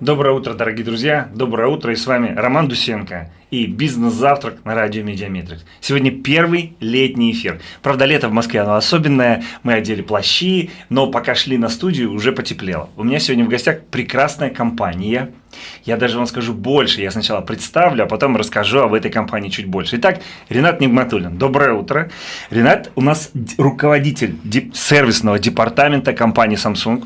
Доброе утро, дорогие друзья. Доброе утро. И с вами Роман Дусенко и «Бизнес-завтрак» на радио «Mediametrics». Сегодня первый летний эфир. Правда, лето в Москве, оно особенное. Мы одели плащи, но пока шли на студию, уже потеплело. У меня сегодня в гостях прекрасная компания. Я даже вам скажу больше. Я сначала представлю, а потом расскажу об этой компании чуть больше. Итак, Ренат Нигматуллин. Доброе утро. Ренат у нас руководитель сервисного департамента компании Samsung.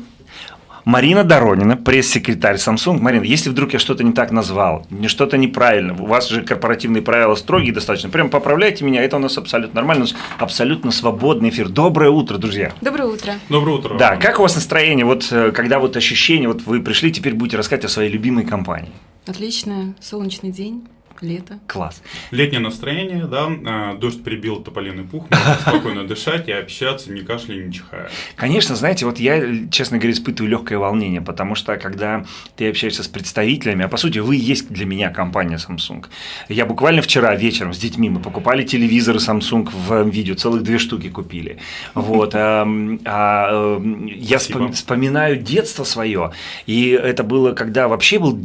Марина Доронина, пресс-секретарь Samsung. Марина, если вдруг я что-то не так назвал, не что-то неправильно, у вас же корпоративные правила строгие достаточно, прям поправляйте меня, это у нас абсолютно нормально, у нас абсолютно свободный эфир. Доброе утро, друзья. Доброе утро. Доброе утро. Да, как у вас настроение, вот э, когда вот ощущение, вот вы пришли, теперь будете рассказывать о своей любимой компании? Отлично, солнечный день лето. Класс. Летнее настроение, да, а, дождь прибил тополиный пух, можно спокойно дышать и общаться, не кашляя, не чихая. Конечно, знаете, вот я, честно говоря, испытываю легкое волнение, потому что когда ты общаешься с представителями, а по сути вы есть для меня компания Samsung. Я буквально вчера вечером с детьми мы покупали телевизоры Samsung в видео, целых две штуки купили. Вот. А, а, я вспоминаю детство свое, и это было, когда вообще был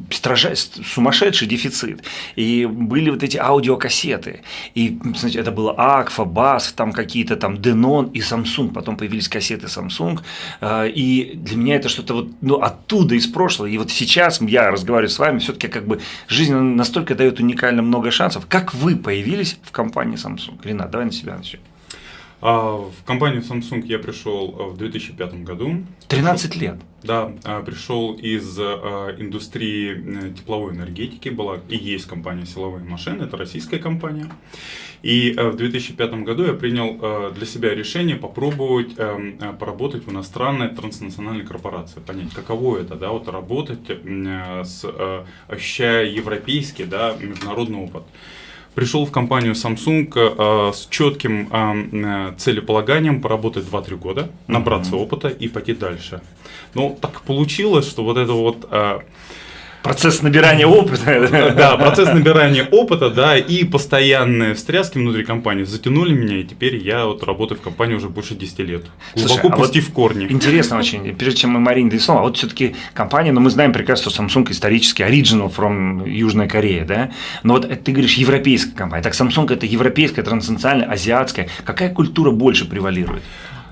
сумасшедший дефицит. И были вот эти аудиокассеты. И, значит, это было Акфа, Бас, там какие-то там Denon и Samsung. Потом появились кассеты Samsung. А, и для меня это что-то вот ну, оттуда, из прошлого. И вот сейчас я разговариваю с вами, все-таки как бы жизнь настолько дает уникально много шансов. Как вы появились в компании Samsung? Ренат, давай на себя начнем. А, в компанию Samsung я пришел э, в 2005 году. 13 лет? Да, а, пришел из э, индустрии э, тепловой энергетики, была и есть компания «Силовые машины», это российская компания. И в 2005 году я принял для себя решение попробовать поработать в иностранной транснациональной корпорации, понять, каково это, да, вот работать, с, ощущая европейский, да, международный опыт пришел в компанию Samsung э, с четким э, целеполаганием поработать 2-3 года, набраться mm-hmm. опыта и пойти дальше. Но так получилось, что вот это вот э, Процесс набирания опыта. Да, процесс набирания опыта, да, и постоянные встряски внутри компании затянули меня, и теперь я вот работаю в компании уже больше 10 лет. Глубоко Слушай, пустив вот корни. Интересно очень, прежде чем мы Марине дадим слово, а вот все-таки компания, ну мы знаем прекрасно, что Samsung исторически original from Южная Корея, да, но вот ты говоришь европейская компания, так Samsung это европейская, транснациональная, азиатская, какая культура больше превалирует?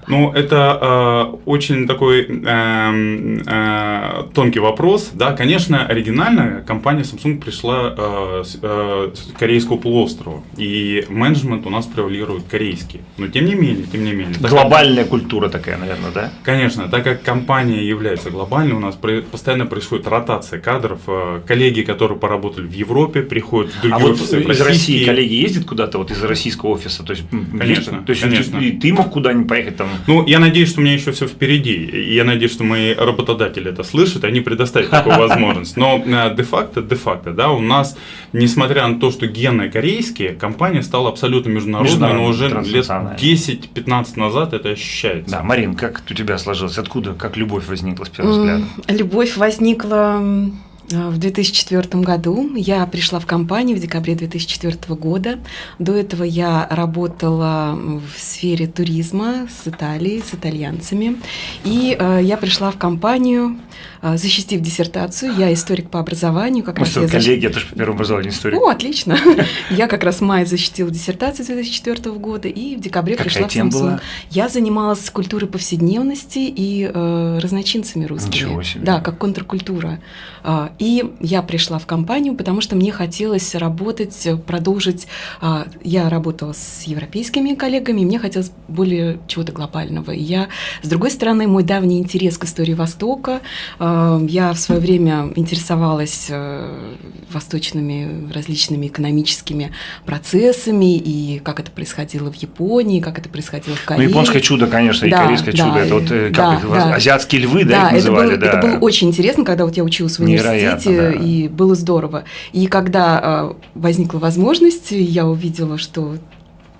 Ну, это э, очень такой э, э, тонкий вопрос. Да, конечно, оригинально компания Samsung пришла э, с, э, с корейского полуострова, и менеджмент у нас превалирует корейский. Но тем не менее, тем не менее. Глобальная как, культура такая, наверное, да? Конечно, так как компания является глобальной, у нас при, постоянно происходит ротация кадров. Э, коллеги, которые поработали в Европе, приходят в другие а офисы. Вот из России коллеги ездят куда-то вот из российского офиса? То есть, конечно, то есть конечно. И ты мог куда-нибудь поехать там? Ну, я надеюсь, что у меня еще все впереди. И я надеюсь, что мои работодатели это слышат, они предоставят такую возможность. Но э, де-факто, де-факто, да, у нас, несмотря на то, что гены корейские, компания стала абсолютно международной, но уже лет 10-15 назад это ощущается. Да, Марин, как у тебя сложилось? Откуда, как любовь возникла с первого взгляда? Любовь возникла в 2004 году я пришла в компанию в декабре 2004 года. До этого я работала в сфере туризма с Италией, с итальянцами. И э, я пришла в компанию, э, защитив диссертацию. Я историк по образованию. Как Мы раз что, я коллеги, защ... я тоже по первому образованию историк. О, отлично. Я как раз в мае защитила диссертацию 2004 года и в декабре пришла в Samsung. Я занималась культурой повседневности и э, разночинцами русскими. Ничего себе. Да, как контркультура. И я пришла в компанию, потому что мне хотелось работать, продолжить. А, я работала с европейскими коллегами, и мне хотелось более чего-то глобального. И я, с другой стороны, мой давний интерес к истории Востока. А, я в свое время интересовалась э, восточными различными экономическими процессами, и как это происходило в Японии, как это происходило в Корее. Ну, японское чудо, конечно, и да, корейское да, чудо. Это вот э, как да, их, да. азиатские львы, да, да их называли. Это было, да. это было очень интересно, когда вот я училась в университете, да. и было здорово. И когда э, возникла возможность, я увидела, что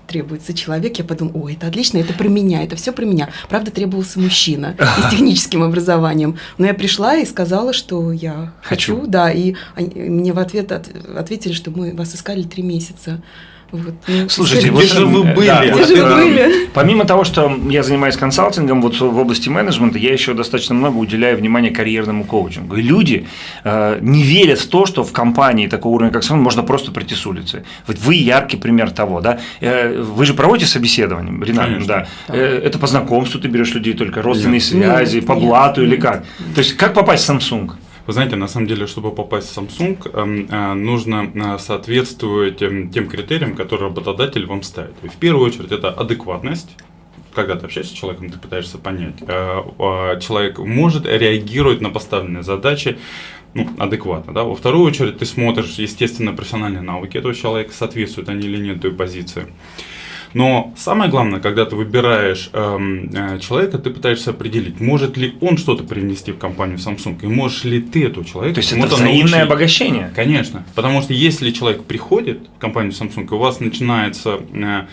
требуется человек, я подумала, ой, это отлично, это про меня, это все про меня. Правда, требовался мужчина с техническим образованием. Но я пришла и сказала, что я хочу, хочу да, и они, мне в ответ от, ответили, что мы вас искали три месяца. Вот, ну, Слушайте, Где же вы э, были? да, Где вот, же вы были? Помимо того, что я занимаюсь консалтингом вот в области менеджмента, я еще достаточно много уделяю внимания карьерному коучингу. И люди э, не верят в то, что в компании такого уровня, как Samsung, можно просто прийти с улицы. Вот вы яркий пример того, да? Э, вы же проводите собеседование, Ренат, Конечно. да? Э, это по знакомству ты берешь людей только, родственные Нет. связи, Нет, по нет, блату или нет. как? То есть как попасть в Samsung? Вы знаете, на самом деле, чтобы попасть в Samsung, эм, э, нужно э, соответствовать эм, тем критериям, которые работодатель вам ставит. И в первую очередь это адекватность. Когда ты общаешься с человеком, ты пытаешься понять, э, человек может реагировать на поставленные задачи ну, адекватно. Да? Во вторую очередь ты смотришь, естественно, профессиональные навыки этого человека, соответствуют они или нет той позиции. Но самое главное, когда ты выбираешь эм, э, человека, ты пытаешься определить, может ли он что-то привнести в компанию Samsung, и можешь ли ты этого человека То есть это взаимное научить. обогащение? Конечно, потому что если человек приходит в компанию Samsung, у вас начинается э,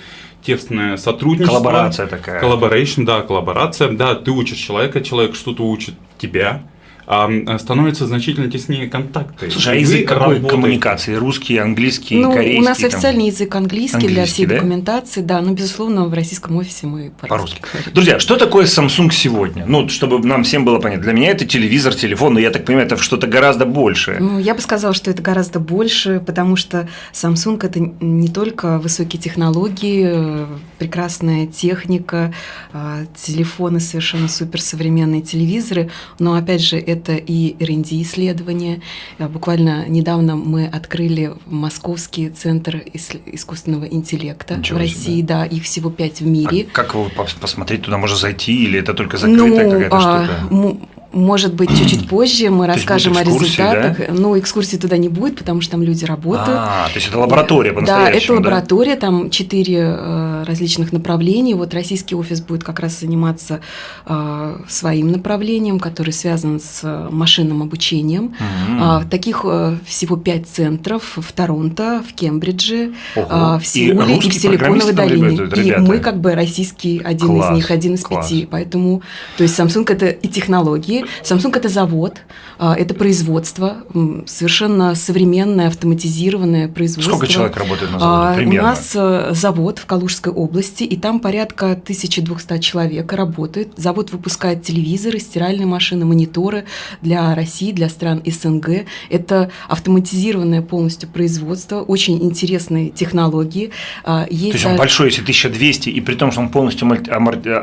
тесное сотрудничество, Коллаборация такая. Collaboration, да, коллаборация, да, ты учишь человека, человек что-то учит тебя, становятся значительно теснее контакты. Слушай, а язык какой работаете. коммуникации? Русский, английский, Ну, корейский? у нас там? официальный язык английский, для Английский, всей да? документации, да, но, безусловно, в российском офисе мы По-русски. по-русски. Друзья, что такое Samsung сегодня? Ну, чтобы нам всем было понятно. Для меня это телевизор, телефон, но я так понимаю, это что-то гораздо большее. Ну, я бы сказала, что это гораздо больше, потому что Samsung это не только высокие технологии, прекрасная техника, э, телефоны совершенно суперсовременные, телевизоры, но опять же это и R&D исследования. Э, Буквально недавно мы открыли Московский центр ис- искусственного интеллекта Ничего в себе. России, да, их всего пять в мире. А как его пос- посмотреть? Туда можно зайти или это только закрытая какая-то а, штука? Может быть, чуть-чуть позже мы расскажем о результатах. Ну, экскурсии туда не будет, потому что там люди работают. А, то есть это лаборатория Да, по-настоящему, это лаборатория, там четыре э, различных направления. Вот российский офис будет как раз заниматься э, своим направлением, который связан с машинным обучением. А, таких э, всего пять центров в Торонто, в Кембридже, Ого. в И Сеуле и, в русские Силиконовой долине. ребята- И мы как бы российский один Класс, из них, один из класс. пяти. Поэтому, то есть Samsung это и технологии, Samsung это завод, а, это производство, совершенно современное автоматизированное производство. Сколько человек работает на А, заводе? У Примерно. нас э, завод в Калужской области, и там порядка 1200 человек работает. Завод выпускает телевизоры, стиральные машины, мониторы для России, для стран СНГ. Это автоматизированное полностью производство, очень интересные технологии. А, То Есть есть он а, большой, если 1200, и при том, что он полностью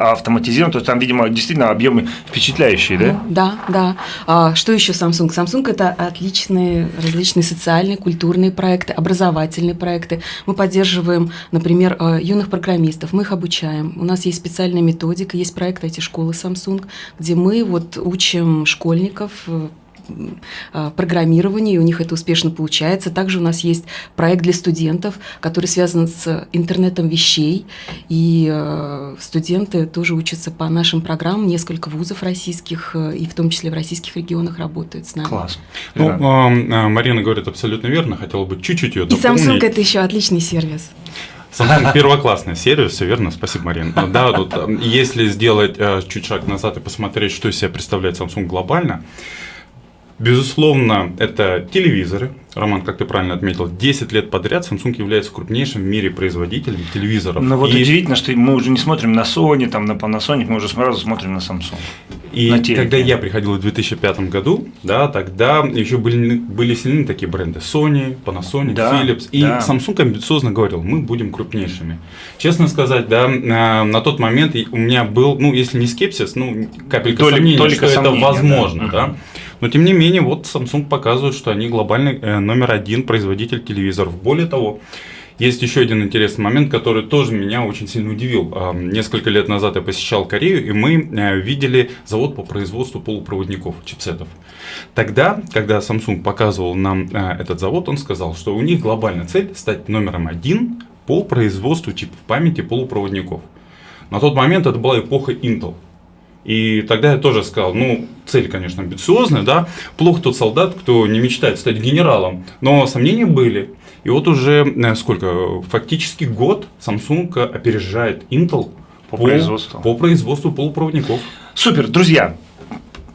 автоматизирован, то есть там, видимо, действительно объемы впечатляющие, да? Да, да. А, что еще Samsung? Samsung это отличные различные социальные, культурные проекты, образовательные проекты. Мы поддерживаем, например, э, юных программистов, мы их обучаем. У нас есть специальная методика, есть проект эти школы Samsung, где мы вот учим школьников э, м, программированию, и у них это успешно получается. Также у нас есть проект для студентов, который связан с интернетом вещей, и э, студенты тоже учатся по нашим программам. Несколько вузов российских, э, и в том числе в российских регионах работают с нами. Класс. Ну, эм, э, Марина говорит абсолютно верно, хотела бы чуть-чуть ее И дополнить. Samsung это еще отличный сервис. Samsung первоклассный сервис, все верно, спасибо, Марин. Да, тут, если сделать чуть шаг назад и посмотреть, что из себя представляет Samsung глобально, безусловно, это телевизоры. Роман, как ты правильно отметил, 10 лет подряд Samsung является крупнейшим в мире производителем телевизоров. Но Ну, вот И- удивительно, что мы уже не смотрим на Sony, там, на Panasonic, мы уже сразу смотрим на Samsung. И на телеке. когда я приходил в 2005 году, да, тогда еще были, были сильны такие бренды Sony, Panasonic, Да, Philips. И да. Samsung амбициозно говорил, мы будем крупнейшими. Честно сказать, да, э, на тот момент у меня был, ну, если не скепсис, ну, капелька Толик- сомнения, толика что это возможно, да. да. Но тем не менее, вот Samsung показывает, что они глобальный э, номер один производитель телевизоров. Более того, есть еще один интересный момент, который тоже меня очень сильно удивил. А, Несколько лет назад я посещал Корею, и мы э, видели завод по производству полупроводников, чипсетов. Тогда, когда Samsung показывал нам э, этот завод, он сказал, что у них глобальная цель стать номером один по производству чипов памяти полупроводников. На тот момент это была эпоха Intel. И тогда я тоже сказал, ну, цель, конечно, амбициозная, да, плохо тот солдат, кто не мечтает стать генералом, но сомнения были. И вот уже э, сколько, фактически год Samsung опережает Intel По производству. по производству полупроводников. Супер, друзья.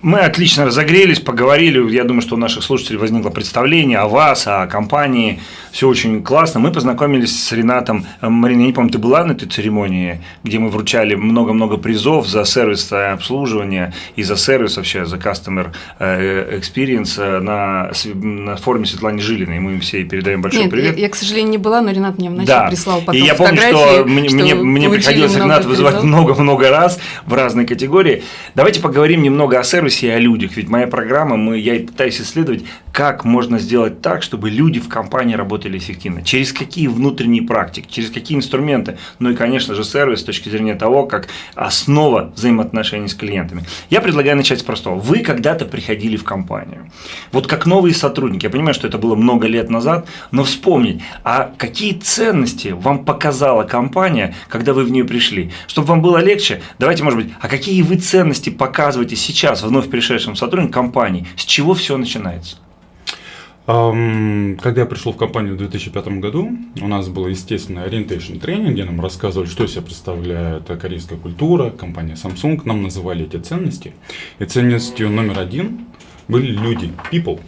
Мы отлично разогрелись, поговорили. Я думаю, что у наших слушателей возникло представление о вас, о компании. Все очень классно. Мы познакомились с Ренатом. Марина, я не помню, ты была на этой церемонии, где мы вручали много-много призов за сервис обслуживания и за сервис вообще, за customer э, experience на, на форуме Светланы Жилиной. Мы им все передаем большой Нет, привет. Я, я, к сожалению, не была, но Ренат мне вначале да. прислал потом И я помню, что мне, мне, мне приходилось Ренат вызывать много-много раз в разные категории. Давайте поговорим немного о сервисе и о людях. Ведь моя программа, мы, я пытаюсь исследовать, как можно сделать так, чтобы люди в компании работали эффективно. Через какие внутренние практики, через какие инструменты. Ну и, конечно же, сервис с точки зрения того, как основа взаимоотношений с клиентами. Я предлагаю начать с простого. Вы когда-то приходили в компанию. Вот как новые сотрудники. Я понимаю, что это было много лет назад, но вспомнить, а какие ценности вам показала компания, когда вы в нее пришли? Чтобы вам было легче, давайте, может быть, а какие вы ценности показываете сейчас вновь пришедшим сотрудникам компании? С чего все начинается? Когда я пришел в компанию в 2005 году, у нас был, естественно, ориентейшн тренинг, где нам рассказывали, что из себя представляет корейская культура, компания Samsung, нам называли эти ценности. И ценностью номер один были люди, people.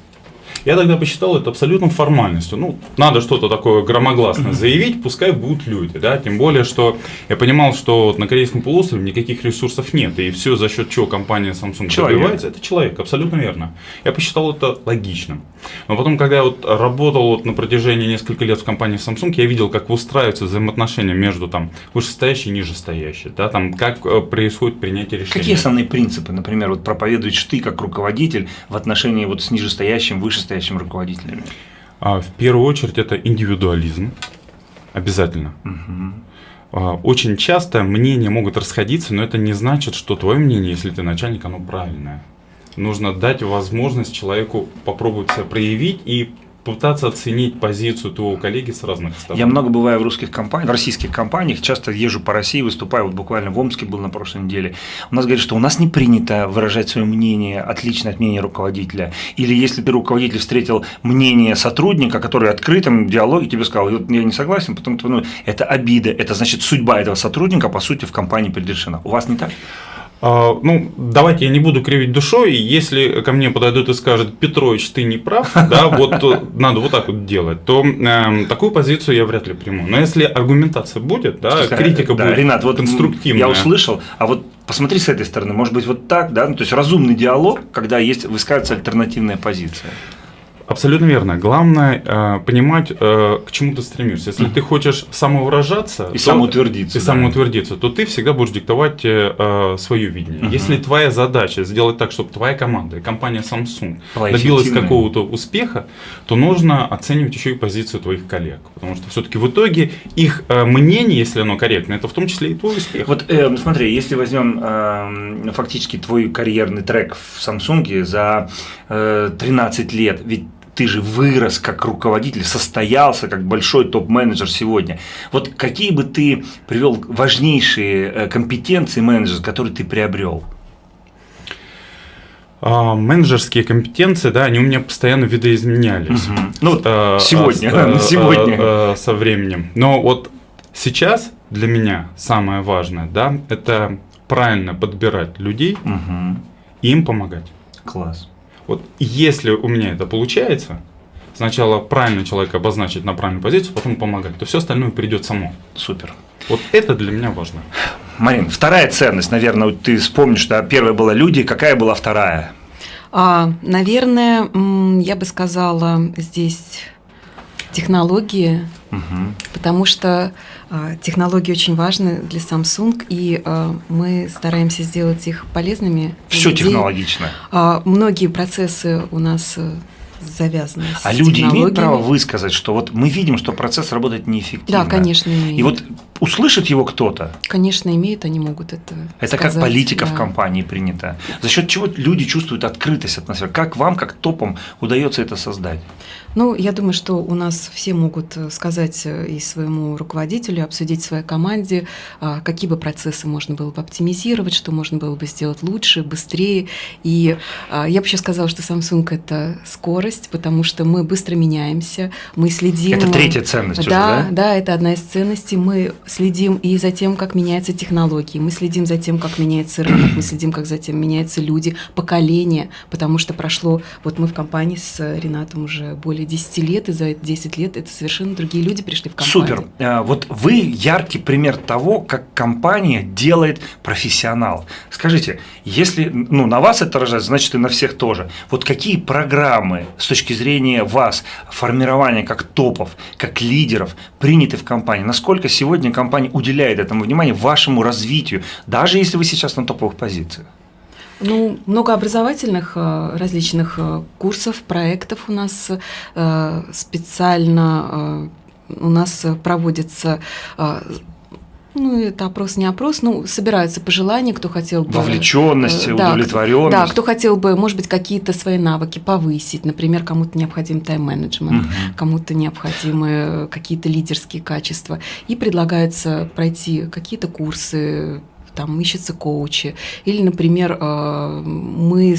Я тогда посчитал это абсолютно формальностью. Ну, надо что-то такое громогласно заявить, пускай будут люди, да, тем более, что я понимал, что вот на Корейском полуострове никаких ресурсов нет, и все за счет чего компания Samsung человек. добивается, это человек, абсолютно верно. Я посчитал это логичным. Но потом, когда я вот работал вот на протяжении нескольких лет в компании Samsung, я видел, как выстраиваются взаимоотношения между там вышестоящей и нижестоящей, да, там как э, происходит принятие решений. Какие основные принципы, например, вот проповедуешь ты как руководитель в отношении вот с нижестоящим, вышестоящим руководителями? А, в первую очередь это индивидуализм, обязательно. Угу. Очень часто мнения могут расходиться, но это не значит, что твое мнение, если ты начальник, оно правильное нужно дать возможность человеку попробовать себя проявить и пытаться оценить позицию твоего коллеги с разных сторон. Я много бываю в русских компаниях, в российских компаниях, часто езжу по России, выступаю, вот буквально в Омске был на прошлой неделе. У нас говорят, что у нас не принято выражать свое мнение, отличное от мнения руководителя. Или если ты руководитель встретил мнение сотрудника, который в открытом диалоге тебе сказал, я не согласен, потому что ну, это обида, это значит судьба этого сотрудника, по сути, в компании предрешена. У вас не так? А, ну, давайте я не буду кривить душой, если ко мне подойдут и скажут, Петрович, ты не прав, да, вот надо вот так вот делать, то э, такую позицию я вряд ли приму. Но если аргументация будет, да, Слушай, критика да, будет Ренат, вот конструктивная. Я услышал, а вот посмотри с этой стороны, может быть, вот так, да, ну, то есть разумный диалог, когда есть высказывается альтернативная позиция. Абсолютно верно. Главное э, понимать, э, к чему ты стремишься. Если ты хочешь самовыражаться и то, самоутвердиться, и да. самоутвердиться, то ты всегда будешь диктовать э, свое видение. Угу. Если твоя задача сделать так, чтобы твоя команда компания Samsung Была добилась какого-то успеха, то нужно оценивать еще и позицию твоих коллег, потому что все-таки в итоге их э, мнение, если оно корректно, это в том числе и твой успех. Вот э, смотри, если возьмем э, фактически твой карьерный трек в Samsung за э, 13 лет, ведь ты же вырос как руководитель, состоялся как большой топ-менеджер сегодня. Вот какие бы ты привел важнейшие э, компетенции менеджера, которые ты приобрел? А, менеджерские компетенции, да, они у меня постоянно видоизменялись. Угу. Ну, а, сегодня, а, сегодня. А, а, со временем. Но вот сейчас для меня самое важное, да, это правильно подбирать людей угу. и им помогать. Класс. Вот если у меня это получается, сначала правильно человека обозначить на правильную позицию, потом помогать, то все остальное придет само. Супер. Вот это для меня важно. Марин, вторая ценность, наверное, ты вспомнишь, что первая была люди, какая была вторая? А, наверное, я бы сказала здесь технологии, угу. потому что технологии очень важны для Samsung, и а, мы стараемся сделать их полезными. Все технологично. А, многие процессы у нас э, завязаны А люди имеют право высказать, что вот мы видим, что процесс работает неэффективно. Да, конечно, имеют. И вот услышит его кто-то. Конечно, имеют, они могут это Это сказать, как политика да. в компании принята. За счет чего люди чувствуют открытость атмосферы? Как вам, как топом, удается это создать? Ну, я думаю, что у нас все могут э, сказать э, и своему руководителю, обсудить в своей команде, а, какие бы процессы можно было бы оптимизировать, что можно было бы сделать лучше, быстрее. И а, я бы еще сказала, что Samsung – это скорость, потому что мы быстро меняемся, мы следим… Это третья ценность да, уже, да? Да, это одна из ценностей. Мы следим и за тем, как меняются технологии, мы следим за тем, как меняется рынок, мы следим, как за тем меняются люди, поколения, потому что прошло… Вот мы в компании с Ренатом уже более 10 лет, и за эти 10 лет это совершенно другие люди пришли в компанию. Супер. А, Вот вы яркий пример того, как компания делает профессионал. Скажите, если ну, на вас это рожает, значит и на всех тоже. Вот какие программы с точки зрения вас, формирования как топов, как лидеров приняты в компании? Насколько сегодня компания уделяет этому внимание, вашему развитию, даже если вы сейчас на топовых позициях? Ну, много образовательных э, различных э, курсов, проектов у нас э, специально у нас проводится ну, это опрос не опрос, ну, собираются пожелания, кто хотел бы... Вовлеченность, э, да, удовлетворенность. Да, кто хотел бы, может быть, какие-то свои навыки повысить. Например, кому-то необходим тайм-менеджмент, Мгм. кому-то необходимы какие-то лидерские качества. И предлагается пройти какие-то курсы, там ищутся коучи. Или, например, э, мы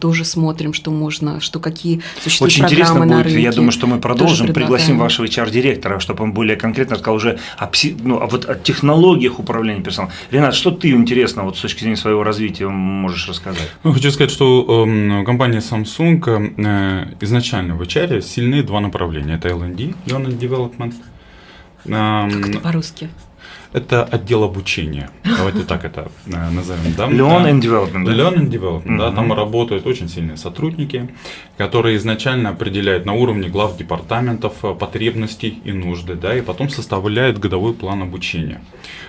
тоже смотрим, что можно, что какие существуют Очень интересно программы на будет, рынке. я думаю, что мы продолжим, пригласим вашего HR-директора, чтобы он более конкретно сказал уже о, пси- ну, о вот о технологиях управления персоналом. Ренат, что ты интересно вот с точки зрения своего развития можешь рассказать? Ну, хочу сказать, что эм, компания Samsung э, изначально в HR сильны два направления. Это L&D, Learn and Development. Эм, Как это по-русски? Это отдел обучения. Давайте так это э, назовем. Да? Learn Да. and Development. да? Learn and Development, да, Мгм. там работают очень сильные сотрудники, которые изначально определяют на уровне глав департаментов э, потребности и нужды, да, и потом составляют годовой план обучения.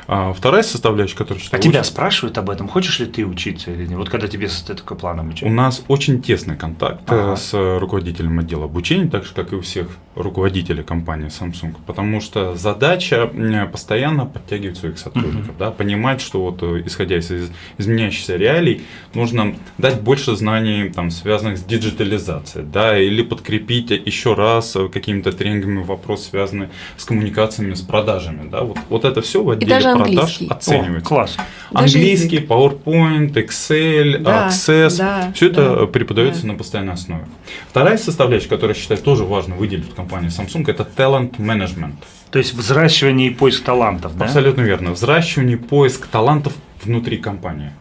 А, вторая составляющая, которая А тебя очень- спрашивают об этом, хочешь ли ты учиться или нет? Вот когда тебе состоит такой план у обучения. нас очень тесный контакт э, Ага. с руководителем отдела обучения, так же, как и у всех руководителей компании Samsung, потому что задача постоянно подтягивать своих сотрудников, да, понимать, что вот э, исходя из из изменяющихся реалий, нужно дать больше знаний, там, связанных с диджитализацией, да, или подкрепить еще раз э, какими-то тренингами вопрос, связанный с коммуникациями, с продажами, да, вот, вот это все в отделе даже продаж. О, оценивается. класс. Даже Английский, язык. PowerPoint, Excel, Да, Access, да, все это да, преподается да. на постоянной основе. Вторая составляющая, которую я считаю тоже важно выделить в компании Samsung, это talent management. То есть взращивание и поиск талантов, да? Абсолютно верно. Взращивание, поиск талантов внутри компании.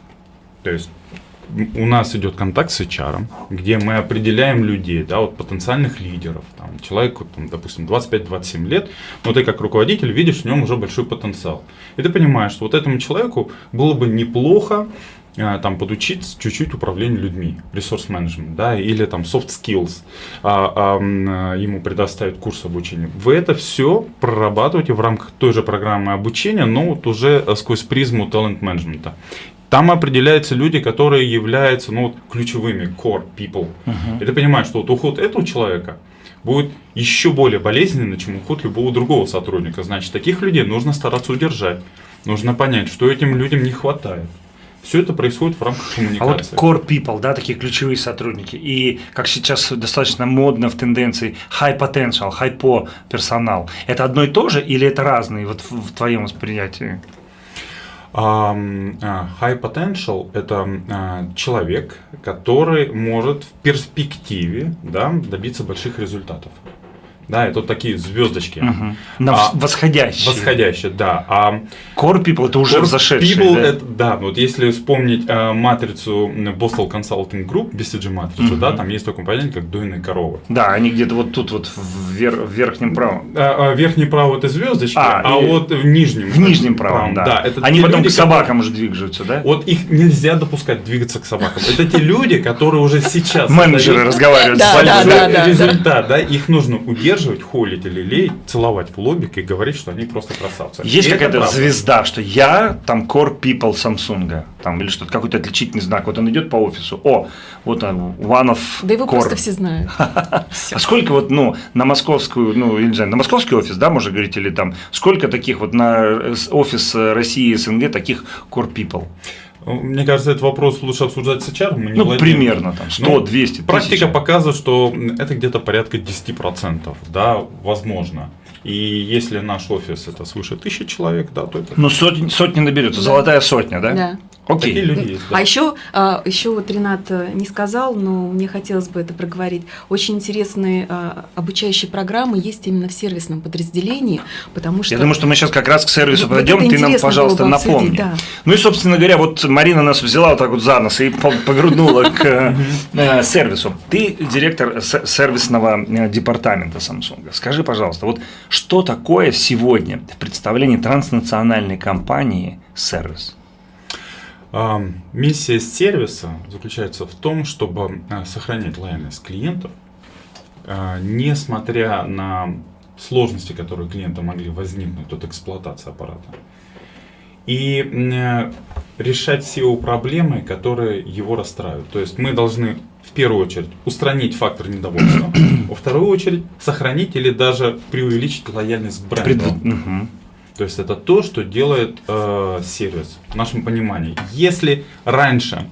То есть у нас идет контакт с HR, где мы определяем людей, да, вот потенциальных лидеров. Там, человеку, там, допустим, 25-27 лет, но ты как руководитель видишь в нем уже большой потенциал. И ты понимаешь, что вот этому человеку было бы неплохо там подучить чуть-чуть управлению людьми, ресурс менеджмент, да, или там soft skills, а, а, а, ему предоставить курс обучения. Вы это все прорабатываете в рамках той же программы обучения, но вот уже э, сквозь призму талант менеджмента. Там определяются люди, которые являются ну, вот, ключевыми core people. И ты понимаешь, что вот уход этого человека будет еще более болезненный, чем уход любого другого сотрудника. Значит, таких людей нужно стараться удержать. Нужно понять, что этим людям не хватает. Все это происходит в рамках А вот коммуникации. core people, да, такие ключевые сотрудники, и как сейчас достаточно модно в тенденции high potential, high po персонал, это одно и то же или это разные вот в, в твоем восприятии? А, High potential – это а, человек, который может в перспективе да, добиться больших результатов. Да, это вот такие звездочки. Мгм. На А, восходящие. Восходящие, да. А Core people это уже Core взошедшие. People да? это, да, вот если вспомнить э, матрицу Boston Consulting Group, BCG матрицу, Мгм. да, там есть такое понятие, как дойные коровы. Да, они где-то вот тут вот в, вер- в верхнем правом. А, а, верхний право это звездочки, А, а, и- вот в нижнем. В нижнем правом, да. это они потом люди, к собакам уже двигаются, да? Вот их нельзя допускать двигаться к собакам. Это те люди, которые уже сейчас Менеджеры разговаривают Да, с да, да, да, результат, да, их нужно удерживать, холить или леять, целовать в лобик и говорить, что они просто красавцы. Есть какая-то звезда, что я там core people Samsung, там или что-то, какой-то отличительный знак. Вот он идет по офису, о, вот он, one of Да его core. просто все знают. А сколько вот, ну, на московскую, ну, я не знаю, на московский офис, да, можно говорить, или там, сколько таких вот на э, офис э, России и СНГ таких core people? Мне кажется, этот вопрос лучше обсуждать с HR. Мы не ну, владеем. примерно там 100, Ну, 200, Практика показывает, что это где-то порядка 10%, да, возможно. И если наш офис это свыше тысячи человек, да, то это Ну, сотни, сотни наберется, Да. золотая сотня, да? Да. Окей. такие люди есть. да. А еще, а, еще вот Ренат э, не сказал, но мне хотелось бы это проговорить. Очень интересные а, обучающие программы есть именно в сервисном подразделении, потому что... Я думаю, что мы сейчас как раз к сервису Вот подойдем, ты нам, пожалуйста, напомни. да. Ну и, собственно говоря, вот Марина нас взяла вот так вот за нос и по- погруднула к э, сервису. Ты директор сервисного э, департамента Samsung. Скажи, пожалуйста, вот что такое сегодня в представлении транснациональной компании сервис? Миссия сервиса заключается в том, чтобы а, сохранять лояльность клиентов, а, несмотря на сложности, которые у клиента могли возникнуть от эксплуатации аппарата, и э, решать все его проблемы, которые его расстраивают. То есть мы должны в первую очередь устранить фактор недовольства, во вторую очередь сохранить или даже преувеличить лояльность к бренду. Предв- Мгм. То есть это то, что делает э, сервис в нашем понимании. Если раньше,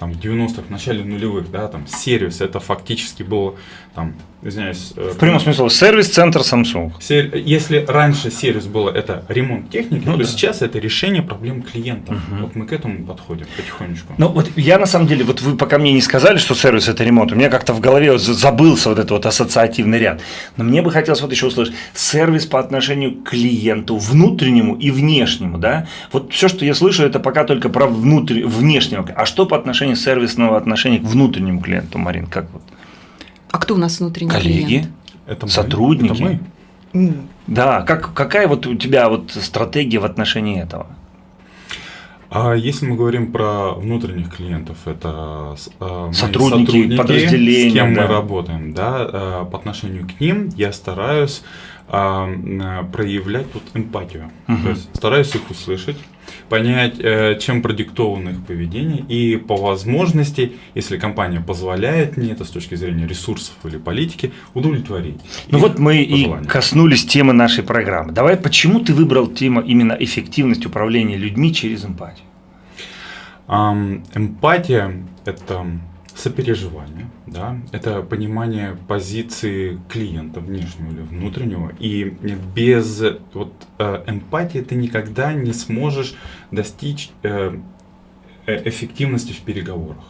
там, в 90-х, в начале нулевых, да, там, сервис это фактически был, там, извиняюсь, э, В прямом смысле, сервис-центр Samsung. сер- если раньше сервис было это ремонт техники, Ну то да. сейчас это решение проблем клиента. Мгм. Вот мы к этому подходим потихонечку. Ну вот я на самом деле, вот вы пока мне не сказали, что сервис это ремонт, у меня как-то в голове вот забылся вот этот вот ассоциативный ряд. Но мне бы хотелось вот еще услышать, сервис по отношению к клиенту, внутреннему и внешнему, да? Вот все, что я слышу, это пока только про внутрь, внешнего. А что по отношению сервисного отношения к внутреннему клиенту, Марин, как вот? А кто у нас внутренний Коллеги? клиент? это мы, сотрудники? это мы. Да, как, какая вот у тебя вот стратегия в отношении этого? А если мы говорим про внутренних клиентов, это с- э, мои Сотрудники, подразделения, с кем да. мы работаем, да, э, по отношению к ним я стараюсь э, проявлять тут эмпатию, Мгм. то есть стараюсь их услышать, понять, э, чем продиктовано их поведение и по возможности, если компания позволяет мне это с точки зрения ресурсов или политики, удовлетворить. Ну вот мы и пожелания. коснулись темы нашей программы. Давай, почему ты выбрал тему именно эффективность управления людьми через эмпатию? Ам, Эмпатия – это сопереживание, да, это понимание позиции клиента, внешнего или внутреннего, и без вот, э, эмпатии ты никогда не сможешь достичь э, э, эффективности в переговорах.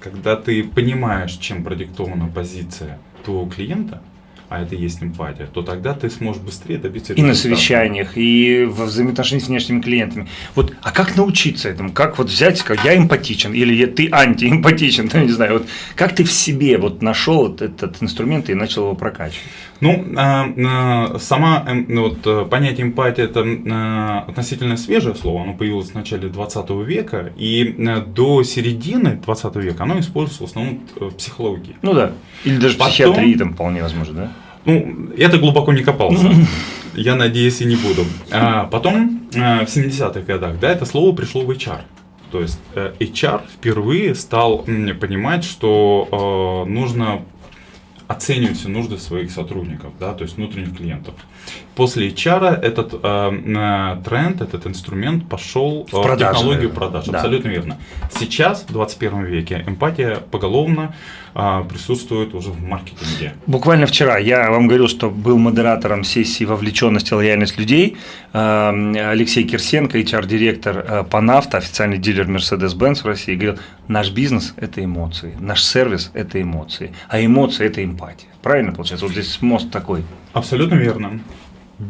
Когда ты понимаешь, чем продиктована позиция твоего клиента, а это и есть эмпатия, то тогда ты сможешь быстрее добиться И на совещаниях, и во взаимоотношениях с внешними клиентами. Вот, а как научиться этому? Как вот взять, сказать, я эмпатичен, или я, ты антиэмпатичен, ну, не знаю, вот как ты в себе вот нашел этот инструмент и начал его прокачивать? Ну, а, а, сама эм, ну, вот, э, понятие эмпатия это а, относительно свежее слово, оно появилось в начале 20 века, и э, до середины 20 века оно используется в основном э, в психологии. Ну да, или даже в Потом- психиатрии там вполне возможно, да? Ну, так глубоко не копался. Я надеюсь и не буду. А потом, э, в 70-х годах, да, это слово пришло в HR. То есть э, HR впервые стал понимать, что э, нужно оценивать все нужды своих сотрудников, да, то есть внутренних клиентов. После HR этот э, э, тренд, этот инструмент пошел В продажи, технологию продаж. Да. Абсолютно верно. Сейчас, в 21 веке, эмпатия поголовно э, присутствует уже в маркетинге. Буквально вчера я вам говорил, что был модератором сессии «Вовлеченность и лояльность людей». Эм, Алексей Кирсенко, HR-директор э, Панавто, официальный дилер Mercedes-Benz в России, говорил, наш бизнес – это эмоции, наш сервис – это эмоции, а эмоции – это эмпатия. Правильно получается? Вот здесь мост такой. Абсолютно верно.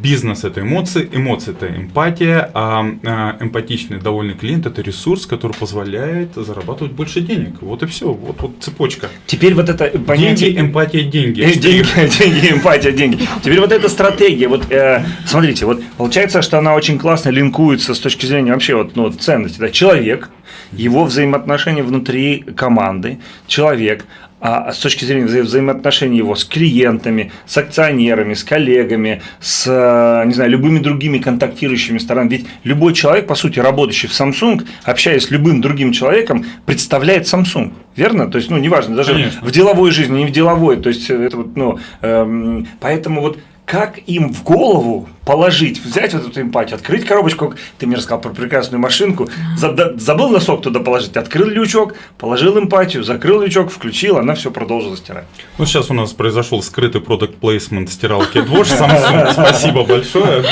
Бизнес это эмоции, эмоции это эмпатия, а, а, эмпатичный, довольный клиент это ресурс, который позволяет зарабатывать больше денег. Вот и все, вот, вот цепочка. Теперь вот это понятие… Деньги, эмпатия, деньги. Э, Деньги, деньги, эмпатия, деньги. Теперь вот эта стратегия, вот э, смотрите, вот получается, что она очень классно линкуется с точки зрения вообще вот, ну, вот ценности. Да? Человек, его взаимоотношения внутри команды, человек, а с точки зрения вза- взаимоотношений его с клиентами, с акционерами, с коллегами, с, э, не знаю, любыми другими контактирующими сторонами. Ведь любой человек, по сути, работающий в Samsung, общаясь с любым другим человеком, представляет Samsung. Верно? То есть, ну, неважно, даже Конечно. в деловой жизни, не в деловой. То есть, это вот, ну, эм, поэтому вот как им в голову положить, взять вот эту эмпатию, открыть коробочку, ты мне рассказал про прекрасную машинку, забыл носок туда положить, открыл лючок, положил эмпатию, закрыл лючок, включил, она все продолжила стирать. Ну, сейчас у нас произошел скрытый продукт плейсмент стиралки Dwosh Samsung, спасибо большое.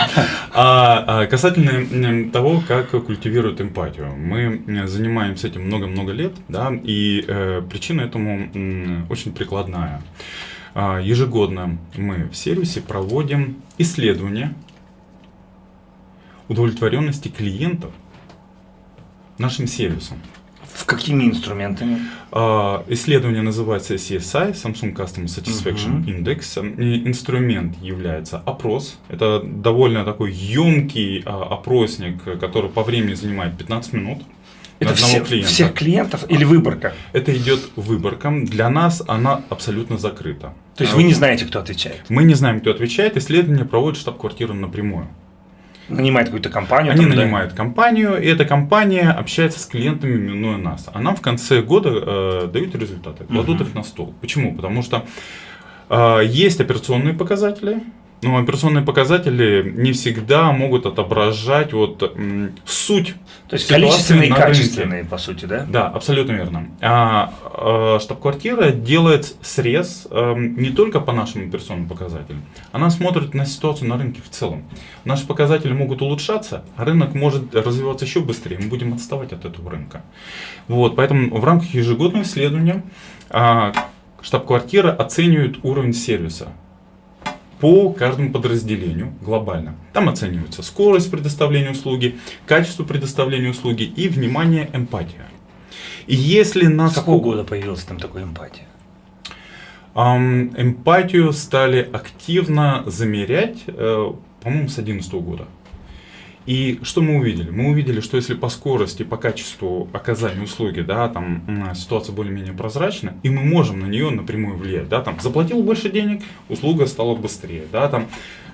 А, а касательно того, как культивируют эмпатию. Мы занимаемся этим много-много лет, да, и э, причина этому очень прикладная. А, ежегодно мы в сервисе проводим исследования удовлетворенности клиентов нашим сервисом. В какими инструментами? А, исследование называется CSI, Samsung Customer Satisfaction uh -huh. Index. Инструмент является опрос. Это довольно такой емкий а, опросник, который по времени занимает 15 минут. Это все, клиента. всех клиентов или выборка? Это идет выборка. Для нас она абсолютно закрыта. То есть вы не знаете, кто отвечает? Мы не знаем, кто отвечает. Исследование проводит штаб-квартира напрямую. Нанимает какую-то компанию? Они там, нанимают да? компанию, и эта компания общается с клиентами, минуя нас. А нам в конце года э, дают результаты, кладут угу. их на стол. Почему? Потому что э, есть операционные показатели, но операционные показатели не всегда могут отображать вот суть. То есть количественные и качественные, рынке. по сути, да? Да, абсолютно верно. А, а штаб-квартира делает срез а, не только по нашим операционным показателям, она смотрит на ситуацию на рынке в целом. Наши показатели могут улучшаться, а рынок может развиваться еще быстрее, мы будем отставать от этого рынка. Вот, поэтому в рамках ежегодного исследования а, штаб-квартира оценивает уровень сервиса по каждому подразделению глобально. Там оценивается скорость предоставления услуги, качество предоставления услуги и, внимание, эмпатия. И если нас... С какого года появилась там такая эмпатия? Эм, эмпатию стали активно замерять, э, по-моему, с 2011 года. И что мы увидели? Мы увидели, что если по скорости, по качеству оказания услуги, да, там ситуация более-менее прозрачна, и мы можем на нее напрямую влиять, да, там заплатил больше денег, услуга стала быстрее, да, там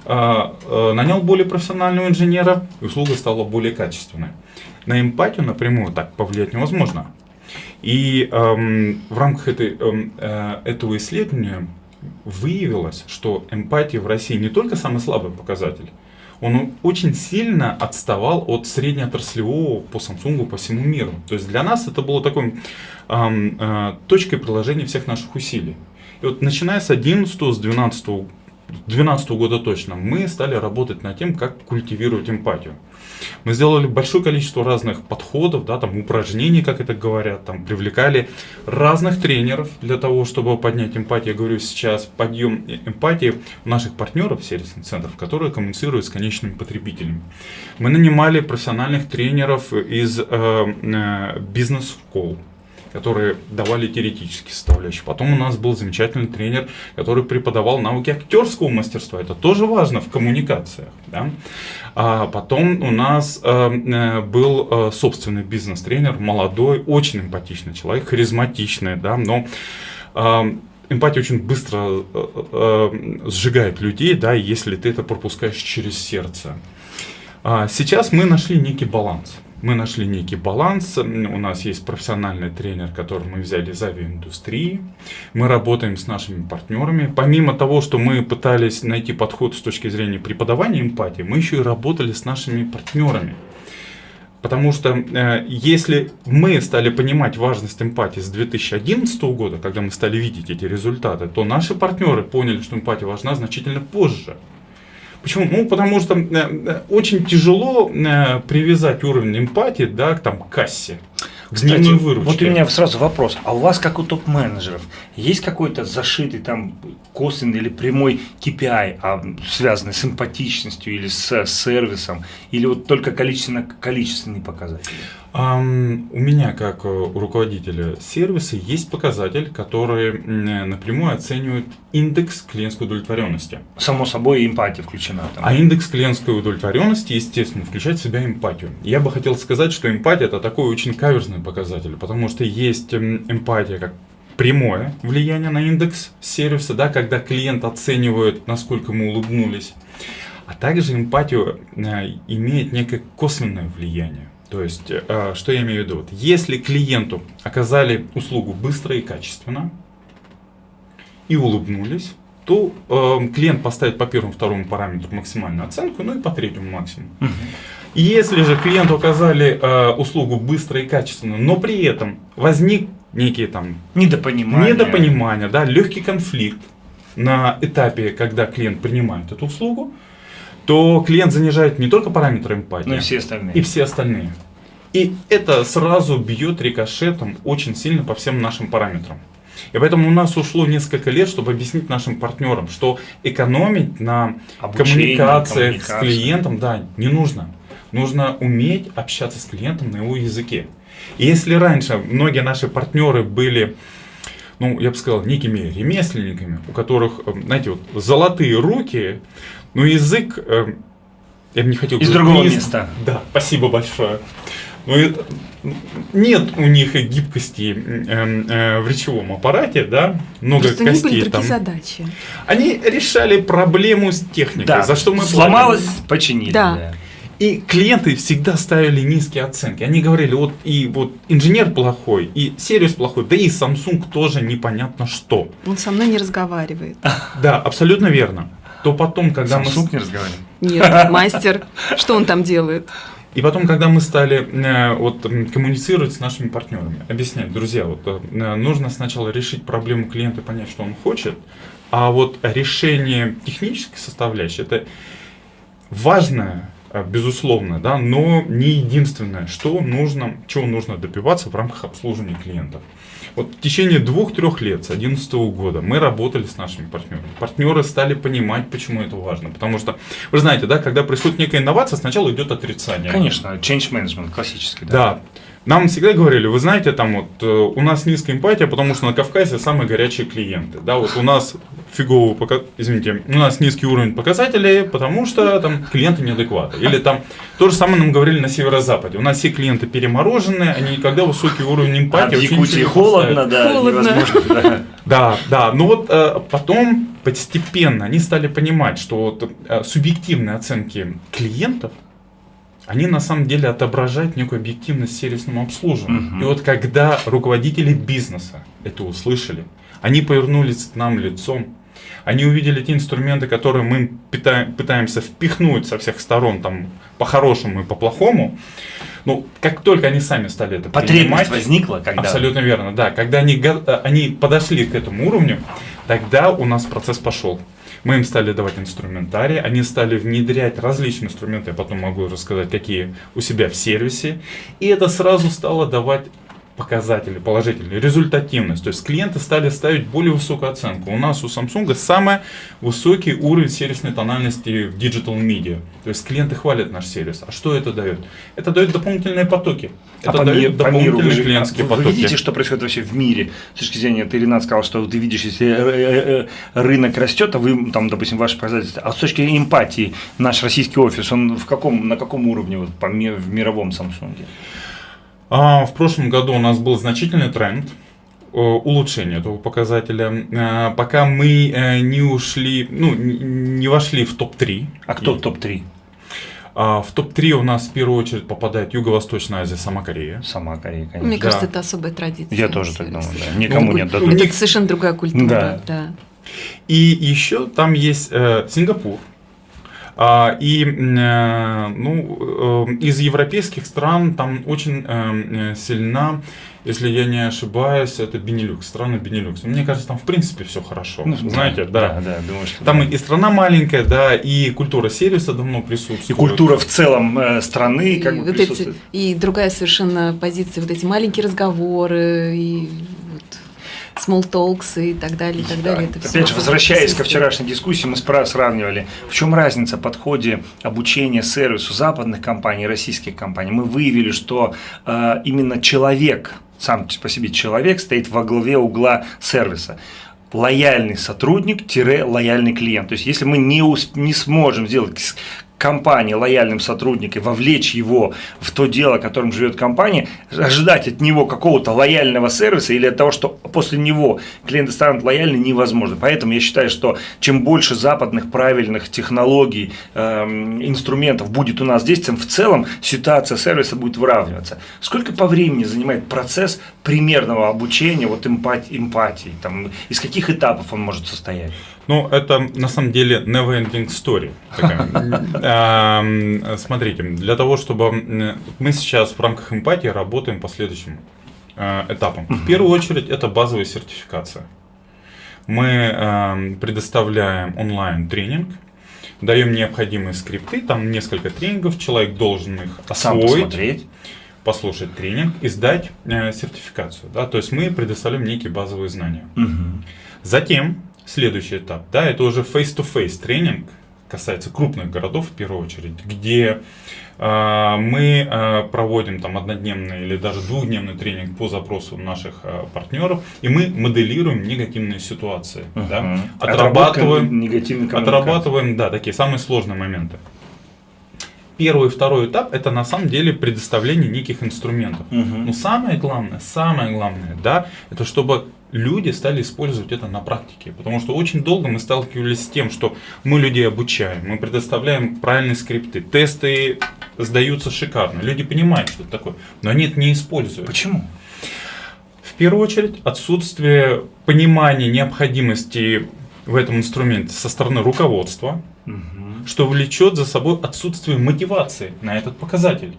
э, э, нанял более профессионального инженера, и услуга стала более качественной. На эмпатию напрямую так повлиять невозможно. И эм, в рамках этой, эм, э, этого исследования выявилось, что эмпатия в России не только самый слабый показатель, он очень сильно отставал от среднеотраслевого по Samsung по всему миру. То есть для нас это было такой э, э, точкой приложения всех наших усилий. И вот начиная с 11 с 12 2012 года точно, мы стали работать над тем, как культивировать эмпатию. Мы сделали большое количество разных подходов, да, там упражнений, как это говорят, там привлекали разных тренеров для того, чтобы поднять эмпатию. Я говорю сейчас подъем эмпатии у наших партнеров, сервисных центров, которые коммуницируют с конечными потребителями. Мы нанимали профессиональных тренеров из э, э, бизнес-школ, которые давали теоретические составляющие. Потом у нас был замечательный тренер, который преподавал науки актерского мастерства. Это тоже важно в коммуникациях. Да? А потом у нас э, э был э, собственный бизнес-тренер, молодой, очень эмпатичный человек, харизматичный, да, но э, эмпатия очень быстро э, э, сжигает людей, да, если ты это пропускаешь через сердце. А сейчас мы нашли некий баланс мы нашли некий баланс. У нас есть профессиональный тренер, который мы взяли из авиаиндустрии. Мы работаем с нашими партнерами. Помимо того, что мы пытались найти подход с точки зрения преподавания эмпатии, мы еще и работали с нашими партнерами. Потому что э, если мы стали понимать важность эмпатии с 2011 года, когда мы стали видеть эти результаты, то наши партнеры поняли, что эмпатия важна значительно позже. Почему? Ну, потому что э, э, очень тяжело э, привязать уровень эмпатии да, к там, кассе. Кстати, вот у меня сразу вопрос. А у вас, как у топ-менеджеров, есть какой-то зашитый там косвенный или прямой KPI, а, связанный с эмпатичностью или с сервисом, или вот только количественно-количественные показатели? Um, у меня, как у руководителя сервиса, есть показатель, который напрямую оценивает индекс клиентской удовлетворенности. Само собой, эмпатия включена. Там. А индекс клиентской удовлетворенности, естественно, включает в себя эмпатию. Я бы хотел сказать, что эмпатия это такой очень каверзный показатель, потому что есть эмпатия как прямое влияние на индекс сервиса, да, когда клиент оценивает, насколько мы улыбнулись. А также эмпатию э, имеет некое косвенное влияние. То есть, э, что я имею в виду? Вот, если клиенту оказали услугу быстро и качественно, и улыбнулись, то э, клиент поставит по первому, второму параметру максимальную оценку, ну и по третьему максимум. И если же клиенту оказали э, услугу быстро и качественно, но при этом возник некий там Недопонимание. недопонимание, да, легкий конфликт на этапе, когда клиент принимает эту услугу, то клиент занижает не только параметры эмпатии, Ну и все остальные. и все остальные. И это сразу бьет рикошетом очень сильно по всем нашим параметрам. И поэтому у нас ушло несколько лет, чтобы объяснить нашим партнерам, что экономить на Обучение, коммуникациях с клиентом, да, не нужно. Нужно уметь общаться с клиентом на его языке. И если раньше многие наши партнеры были, ну, я бы сказал, некими ремесленниками, у которых, э, знаете, вот золотые руки, но язык, э, я бы не хотел... Из другого не из- места. Да, спасибо большое. Ну, и, э, нет у них гибкости э, э, в речевом аппарате, да, много Просто у них были костей там. задачи. Они решали проблему с техникой, Да, за что мы сломалось, платим. починили. Да. И клиенты всегда ставили низкие оценки. Они говорили, вот и вот инженер плохой, и сервис плохой, да и Samsung тоже непонятно что. Он со мной не разговаривает. Да, абсолютно верно. То потом, когда мы... Samsung не разговариваем. Нет, мастер, что он там делает? И потом, когда мы стали э, вот, коммуницировать с нашими партнерами, объяснять, друзья, вот, э, нужно сначала решить проблему клиента, понять, что он хочет, а вот решение технической составляющей, это важное, э, безусловно, да, но не единственное, что нужно, чего нужно добиваться в рамках обслуживания клиентов. Вот в течение двух-трех лет, с 2011 года, мы работали с нашими партнерами. Партнеры стали понимать, почему это важно. Потому что, вы знаете, да, когда происходит некая инновация, сначала идет отрицание. Конечно, change management классический. Да. Нам всегда говорили, вы знаете, там вот э, у нас низкая эмпатия, потому что на Кавказе самые горячие клиенты. Да, вот у нас фигово, пока, извините, у нас низкий уровень показателей, потому что там клиенты неадекватны. Или там то же самое нам говорили на северо-западе. У нас все клиенты перемороженные, они никогда высокий уровень А эмпатии. в вообще Якутии холодно, да, Холодно. да. Да, да. Но вот э, потом постепенно они стали понимать, что вот, э, субъективные оценки клиентов, они на самом деле отображают некую объективность сервисному обслуживанию. Мгм. И вот когда руководители бизнеса это услышали, они повернулись к нам лицом, они увидели те инструменты, которые мы пытаемся впихнуть со всех сторон, там, по-хорошему и по-плохому. Ну, как только они сами стали это Потребность принимать, возникла, когда... Абсолютно верно, да. Когда они, э, они подошли к этому уровню, тогда у нас процесс пошел. Мы им стали давать инструментарий, они стали внедрять различные инструменты, я потом могу рассказать, какие у себя в сервисе. И это сразу стало давать показатели положительные, результативность. То есть клиенты стали ставить более высокую оценку. У нас у Samsung самый высокий уровень сервисной тональности в Digital Media. То есть клиенты хвалят наш сервис. А что это дает? Это дает дополнительные потоки. А Это по, дает по миру вы, дополнительные же- клиентские вы потоки. видите, что происходит вообще в мире? С точки зрения, ты, Ренат, сказал, что ты видишь, если э, э, э, рынок растет, а вы, там, допустим, ваши показатели, а с точки зрения эмпатии, наш российский офис, он в каком, на каком уровне вот, по, в мировом Samsung? А, в прошлом году у нас был значительный тренд э, улучшения этого показателя. Э, Пока мы э, не ушли, ну, не вошли в топ-3. А кто И, топ-3? а, В топ-3 у нас в первую очередь попадает Юго-Восточная Азия, сама Корея. Сама Корея, конечно. Мне кажется, Да. это особая традиция. Я тоже так думаю, да. Никому Ну, не отдадут. Это совершенно другая культура. Да. Да. И еще там есть э, Сингапур. А, и э, ну, э, из европейских стран там очень э, сильна, если я не ошибаюсь, это Бенилюкс, страны Бенилюкс. Мне кажется, там в принципе все хорошо. Ну, Знаете, да. Да, да, думаю, что Там да. и страна маленькая, да, и культура сервиса давно присутствует. И культура в целом страны И, как бы вот эти, присутствует. и другая совершенно позиция, вот эти маленькие разговоры, и small talks и так далее, и так Да. далее. Это Опять же, возвращаясь ко вчерашней дискуссии, мы сравнивали, в чем разница в подходе обучения сервису западных компаний и российских компаний. Мы выявили, что э, именно человек, сам по себе человек, стоит во главе угла сервиса. Лояльный сотрудник-лояльный клиент. То есть, если мы не, усп- не сможем сделать компании лояльным сотрудником, вовлечь его в то дело, которым живет компания, ожидать от него какого-то лояльного сервиса или от того, что после него клиенты станут лояльны, невозможно. Поэтому я считаю, что чем больше западных правильных технологий, эм, инструментов будет у нас здесь, тем в целом ситуация сервиса будет выравниваться. Сколько по времени занимает процесс примерного обучения вот эмпатии, эмпатии там, из каких этапов он может состоять? Ну, это на самом деле never-ending story. Смотрите, для того, чтобы мы сейчас в рамках эмпатии работаем по следующим э, этапам. В первую очередь, это базовая сертификация. Мы предоставляем онлайн тренинг, даем необходимые скрипты, там несколько тренингов, человек должен их освоить. послушать тренинг и сдать э, сертификацию. Да? То есть мы предоставляем некие базовые знания. Угу. Затем следующий этап, да, это уже face-to-face тренинг, касается крупных городов в первую очередь, где э, мы э, проводим там однодневный или даже двухдневный тренинг по запросу наших э, партнеров, и мы моделируем негативные ситуации, uh-huh. да, отрабатываем, отрабатываем, да, такие самые сложные моменты. Первый и второй этап это на самом деле предоставление неких инструментов. Uh-huh. Но самое главное, самое главное, да, это чтобы люди стали использовать это на практике. Потому что очень долго мы сталкивались с тем, что мы людей обучаем, мы предоставляем правильные скрипты, тесты сдаются шикарно, люди понимают, что это такое, но они это не используют. Почему? В первую очередь отсутствие понимания необходимости в этом инструменте со стороны руководства, угу. что влечет за собой отсутствие мотивации на этот показатель.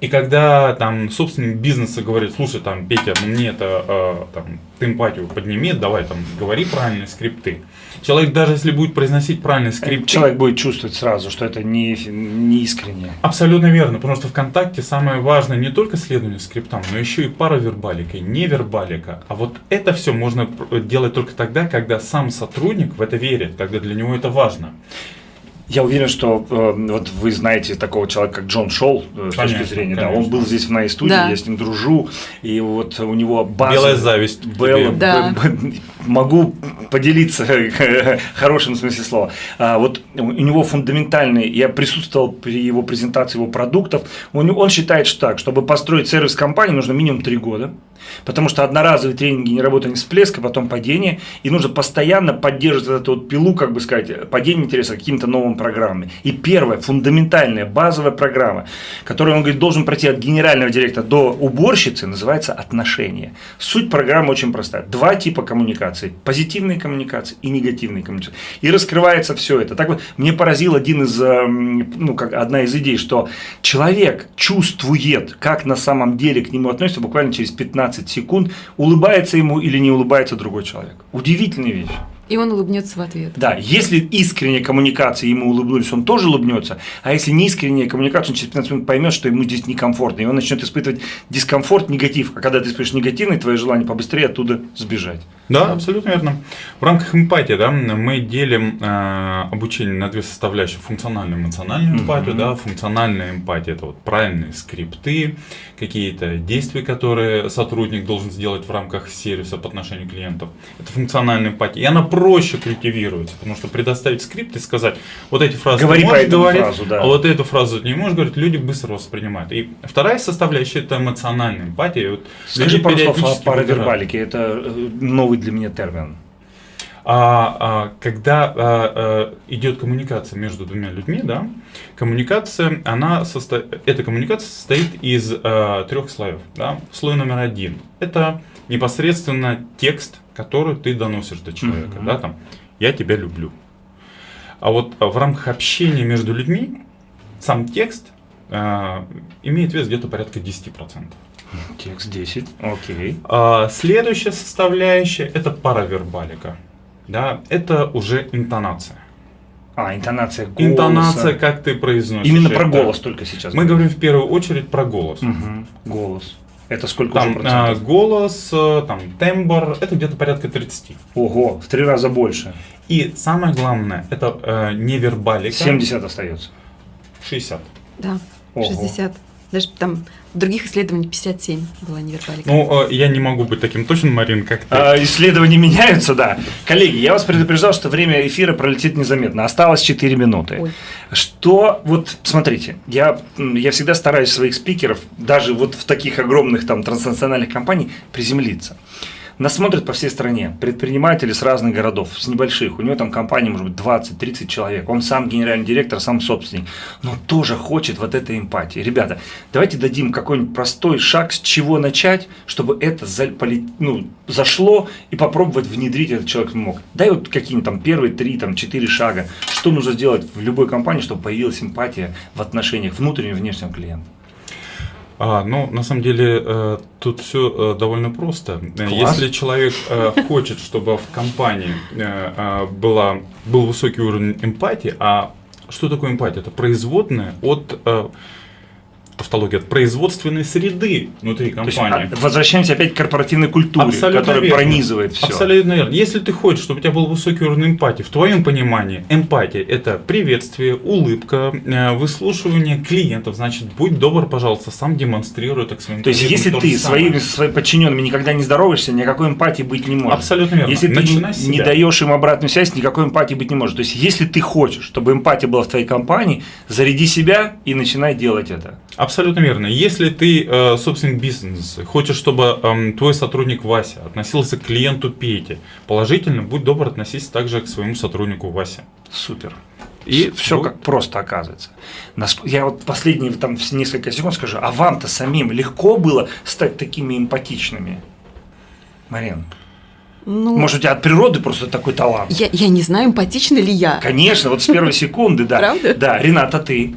И когда там собственник бизнеса говорит, слушай, там, Петя, мне это, э, там, ты эмпатию подними, давай там, говори правильные скрипты. Человек даже если будет произносить правильные скрипты... Человек будет чувствовать сразу, что это не, не искренне. Абсолютно верно, потому что ВКонтакте самое важное не только следование скриптам, но еще и паравербалика, и невербалика. А вот это все можно делать только тогда, когда сам сотрудник в это верит, когда для него это важно. Я уверен, что э, вот вы знаете такого человека, как Джон Шоу, э, с точки зрения, конечно. да, он был здесь в моей студии, да. я с ним дружу, и вот у него база... Белая зависть. Белла, да. могу поделиться в хорошем смысле слова. А, вот у него фундаментальный, я присутствовал при его презентации его продуктов, он, он считает, что так, чтобы построить сервис компании, нужно минимум три года, потому что одноразовые тренинги не работают, не всплеск, а потом падение, и нужно постоянно поддерживать эту вот пилу, как бы сказать, падение интереса каким-то новым программами. И первая, фундаментальная, базовая программа, которую он говорит, должен пройти от генерального директора до уборщицы, называется отношения. Суть программы очень простая. Два типа коммуникации. Позитивные коммуникации и негативные коммуникации. И раскрывается все это. Так вот, мне поразил один из, эм, ну, как одна из идей, что человек чувствует, как на самом деле к нему относятся буквально через 15 секунд, улыбается ему или не улыбается другой человек. Удивительная вещь. И он улыбнется в ответ. Да, если искренняя коммуникация, ему улыбнулись, он тоже улыбнется, а если не искренняя коммуникация, он через 15 минут поймет, что ему здесь некомфортно, и он начнет испытывать дискомфорт, негатив. А когда ты испытываешь негативный, твое желание побыстрее оттуда сбежать. Да, абсолютно верно. В рамках эмпатии да, мы делим э, обучение на две составляющие. Функциональную эмоциональную эмпатию. Mm-hmm. Да. Функциональная эмпатия – это вот правильные скрипты, какие-то действия, которые сотрудник должен сделать в рамках сервиса по отношению к клиентам. Это функциональная эмпатия. И она проще культивируется, потому что предоставить скрипт и сказать, вот эти фразы Говори ты можешь говорить, фразу, да. а вот эту фразу ты не можешь говорить, люди быстро воспринимают. И вторая составляющая – это эмоциональная эмпатия. Вот Скажи пару слов о паравербалике. Это э, новый для меня термин? А, а, когда а, а, идет коммуникация между двумя людьми, да, коммуникация, она состо... эта коммуникация состоит из а, трех слоев. Да. Слой номер один – это непосредственно текст, который ты доносишь до человека. Uh-huh. Да, там, «Я тебя люблю». А вот в рамках общения между людьми сам текст а, имеет вес где-то порядка 10%. Текст 10, окей. А, следующая составляющая – это паравербалика. Да, это уже интонация. А, интонация голоса. Интонация, как ты произносишь. Именно про голос только сейчас. Мы говорим в первую очередь про голос. Угу. Голос. Это сколько там, уже процентов? А, голос, э, там, тембр, это где-то порядка 30. Ого, в три раза больше. И самое главное, это э, невербалика. 70 остается. 60. Да, Ого. 60. Даже там в других исследованиях 57 была невербалика. Ну, э, я не могу быть таким точным, Марин, как ты. А, исследования меняются, да. Коллеги, я вас предупреждал, что время эфира пролетит незаметно. Осталось 4 минуты. Ой. Что, вот, смотрите, я, я всегда стараюсь своих спикеров, даже вот в таких огромных там транснациональных компаниях, приземлиться. Нас смотрят по всей стране, предприниматели с разных городов, с небольших. У него там компания может быть 20-30 человек. Он сам генеральный директор, сам собственник. Но тоже хочет вот этой эмпатии. Ребята, давайте дадим какой-нибудь простой шаг, с чего начать, чтобы это ну, зашло и попробовать внедрить этот человек мог. Дай вот какие-нибудь там первые три, там четыре шага. Что нужно сделать в любой компании, чтобы появилась эмпатия в отношениях внутреннего и внешнего клиента? А, ну, на самом деле, э, тут все э, довольно просто. Класс. Если человек э, хочет, чтобы в компании э, э была, был высокий уровень эмпатии, а что такое эмпатия? Это производная от э, тавтология, от производственной среды внутри компании. есть, а, возвращаемся опять к корпоративной культуре, Абсолютно которая верно. пронизывает все. Абсолютно верно. Если ты хочешь, чтобы у тебя был высокий уровень эмпатии, в твоем понимании эмпатия – это приветствие, улыбка, э, выслушивание клиентов, значит, будь добр, пожалуйста, сам демонстрируй так своим То есть, если ты своими, своими подчиненными никогда не здороваешься, никакой эмпатии быть не может. Абсолютно верно. Если Начинай ты не даешь им обратную связь, никакой эмпатии быть не может. То есть, если ты хочешь, чтобы эмпатия была в твоей компании, заряди себя и начинай делать это. Абсолютно верно. Если ты э, собственник бизнеса, хочешь, чтобы э, твой сотрудник Вася относился к клиенту Пете положительно, будь добр, относись также к своему сотруднику Васе. Супер. И все как просто оказывается. Я вот последние там несколько секунд скажу, а вам-то самим легко было стать такими эмпатичными? Марин? Ну, Может, у тебя от природы просто такой талант? Я, я не знаю, эмпатична ли я. Конечно, вот с первой секунды, да. Правда? Да, Рената, ты?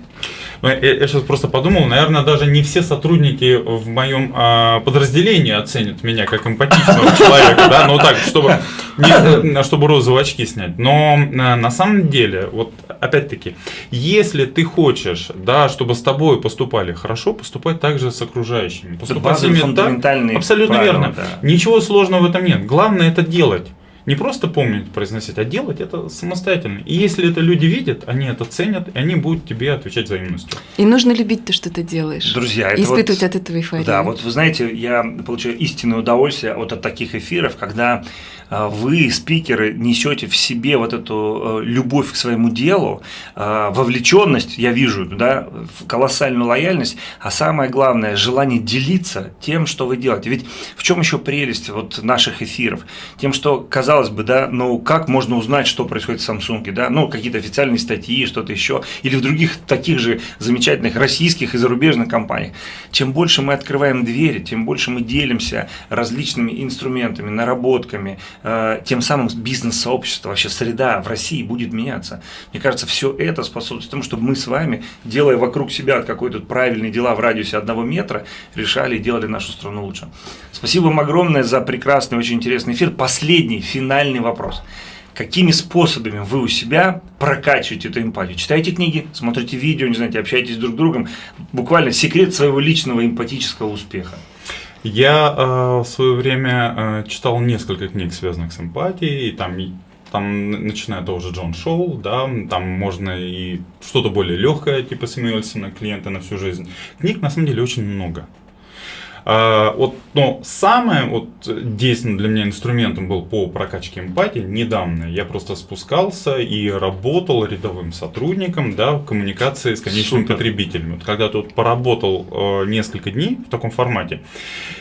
Ну, я, я сейчас просто подумал, наверное, даже не все сотрудники в моем а, подразделении оценят меня как эмпатичного человека, да, ну так, чтобы, не, э, чтобы розовые очки снять. Но а, на самом деле, вот опять-таки, если ты хочешь, да, чтобы с тобой поступали хорошо, поступай также с окружающими. Поступай с ними так, абсолютно правила, верно. Да. Ничего сложного в этом нет. Главное это делать. Не просто помнить, произносить, а делать это самостоятельно. И если это люди видят, они это ценят, и они будут тебе отвечать взаимностью. И нужно любить то, что ты делаешь. Друзья, это испытывать вот, от этого эйфорию. Да, вот вы знаете, я получаю истинное удовольствие вот от таких эфиров, когда вы, спикеры, несете в себе вот эту э, любовь к своему делу, а, вовлеченность, я вижу, да, колоссальную лояльность, а самое главное, желание делиться тем, что вы делаете. Ведь в чем еще прелесть вот наших эфиров? Тем, что, казалось бы, да, ну как можно узнать, что происходит в Samsung, да, ну какие-то официальные статьи, что-то еще, или в других таких же замечательных российских и зарубежных компаниях. Чем больше мы открываем двери, тем больше мы делимся различными инструментами, наработками, тем самым бизнес-сообщество, вообще среда в России будет меняться. Мне кажется, все это способствует тому, чтобы мы с вами, делая вокруг себя какой-то правильные дела в радиусе одного метра, решали и делали нашу страну лучше. Спасибо вам огромное за прекрасный, очень интересный эфир. Последний, финальный вопрос. Какими способами вы у себя прокачиваете эту эмпатию? Читаете книги, смотрите видео, не знаете, общаетесь друг с другом. Буквально секрет своего личного эмпатического успеха. Я э, в свое время э, читал несколько книг, связанных с эмпатией, и там, там начиная тоже Джон Шоу, да, там можно и что-то более легкое, типа Сэмюэльсона, клиента на всю жизнь. Книг на самом деле очень много. А, вот, но самое вот действенным для меня инструментом был по прокачке эмпатии недавно. Я просто спускался и работал рядовым сотрудником да, в коммуникации с конечными Супер. потребителями. Вот когда тут поработал э, несколько дней в таком формате,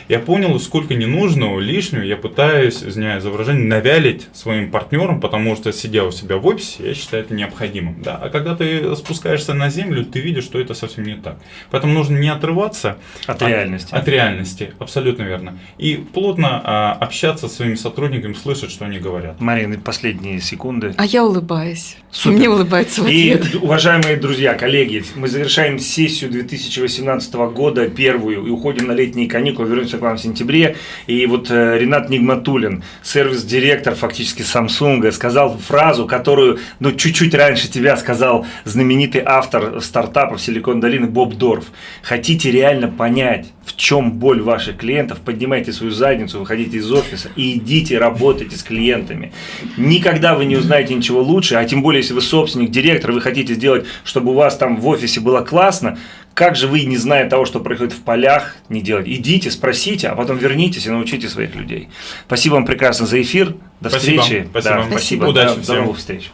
я понял, сколько ненужного, лишнего я пытаюсь, извиняюсь за выражение, навялить своим партнерам, потому что сидя у себя в офисе, я считаю это необходимым. Да? А когда ты спускаешься на землю, ты видишь, что это совсем не так. Поэтому нужно не отрываться от, от реальности. От реальности реальности, абсолютно верно. И плотно а, общаться с своими сотрудниками, слышать, что они говорят. Марина, последние секунды. А я улыбаюсь. Супер. Мне улыбается в ответ. И, уважаемые друзья, коллеги, мы завершаем сессию 2018 года, первую, и уходим на летние каникулы, вернемся к вам в сентябре. И вот э, Ренат Нигматулин, сервис-директор фактически Samsung, сказал фразу, которую, ну, чуть-чуть раньше тебя сказал знаменитый автор стартапов Силикон Долины Боб Дорф. Хотите реально понять, в чем боль ваших клиентов, поднимайте свою задницу, выходите из офиса и идите работайте с клиентами. Никогда вы не узнаете ничего лучше, а тем более, если вы собственник, директор, вы хотите сделать, чтобы у вас там в офисе было классно, как же вы, не зная того, что происходит в полях, не делать? Идите, спросите, а потом вернитесь и научите своих людей. Спасибо вам прекрасно за эфир. До спасибо, встречи. Спасибо. Да, спасибо. Удачи до, до новых встреч.